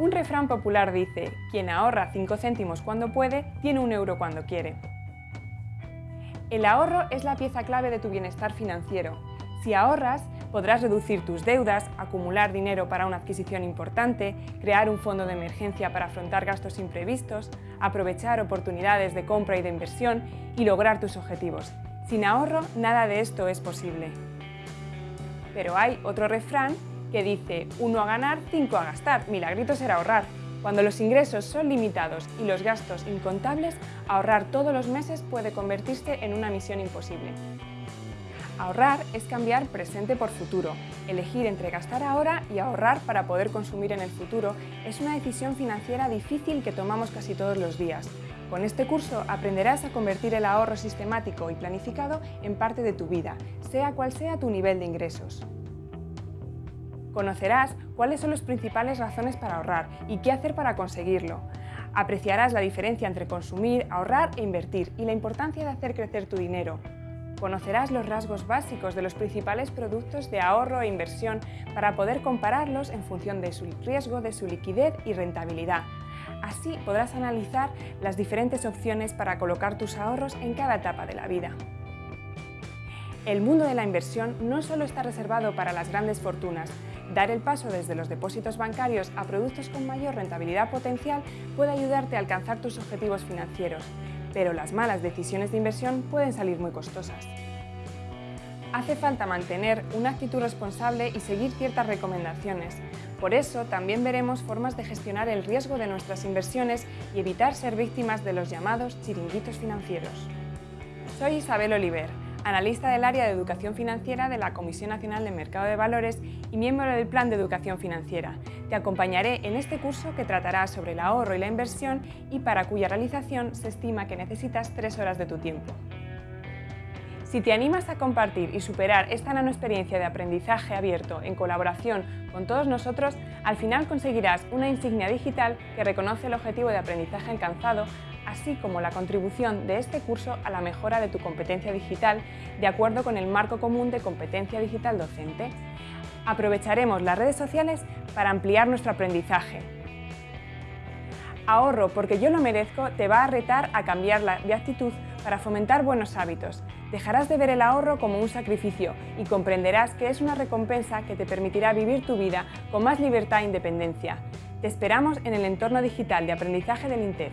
Un refrán popular dice, quien ahorra 5 céntimos cuando puede, tiene un euro cuando quiere. El ahorro es la pieza clave de tu bienestar financiero. Si ahorras, podrás reducir tus deudas, acumular dinero para una adquisición importante, crear un fondo de emergencia para afrontar gastos imprevistos, aprovechar oportunidades de compra y de inversión y lograr tus objetivos. Sin ahorro, nada de esto es posible. Pero hay otro refrán que dice uno a ganar, cinco a gastar, milagrito será ahorrar. Cuando los ingresos son limitados y los gastos incontables, ahorrar todos los meses puede convertirse en una misión imposible. Ahorrar es cambiar presente por futuro. Elegir entre gastar ahora y ahorrar para poder consumir en el futuro es una decisión financiera difícil que tomamos casi todos los días. Con este curso aprenderás a convertir el ahorro sistemático y planificado en parte de tu vida, sea cual sea tu nivel de ingresos. Conocerás cuáles son las principales razones para ahorrar y qué hacer para conseguirlo. Apreciarás la diferencia entre consumir, ahorrar e invertir y la importancia de hacer crecer tu dinero. Conocerás los rasgos básicos de los principales productos de ahorro e inversión para poder compararlos en función de su riesgo, de su liquidez y rentabilidad. Así podrás analizar las diferentes opciones para colocar tus ahorros en cada etapa de la vida. El mundo de la inversión no solo está reservado para las grandes fortunas, Dar el paso desde los depósitos bancarios a productos con mayor rentabilidad potencial puede ayudarte a alcanzar tus objetivos financieros, pero las malas decisiones de inversión pueden salir muy costosas. Hace falta mantener una actitud responsable y seguir ciertas recomendaciones. Por eso, también veremos formas de gestionar el riesgo de nuestras inversiones y evitar ser víctimas de los llamados chiringuitos financieros. Soy Isabel Oliver, analista del área de educación financiera de la Comisión Nacional de Mercado de Valores y miembro del Plan de Educación Financiera. Te acompañaré en este curso que tratará sobre el ahorro y la inversión y para cuya realización se estima que necesitas tres horas de tu tiempo. Si te animas a compartir y superar esta nanoexperiencia de aprendizaje abierto en colaboración con todos nosotros, al final conseguirás una insignia digital que reconoce el objetivo de aprendizaje alcanzado así como la contribución de este curso a la mejora de tu competencia digital de acuerdo con el marco común de competencia digital docente. Aprovecharemos las redes sociales para ampliar nuestro aprendizaje. Ahorro porque yo lo merezco te va a retar a cambiar de actitud para fomentar buenos hábitos. Dejarás de ver el ahorro como un sacrificio y comprenderás que es una recompensa que te permitirá vivir tu vida con más libertad e independencia. Te esperamos en el entorno digital de aprendizaje del INTEF.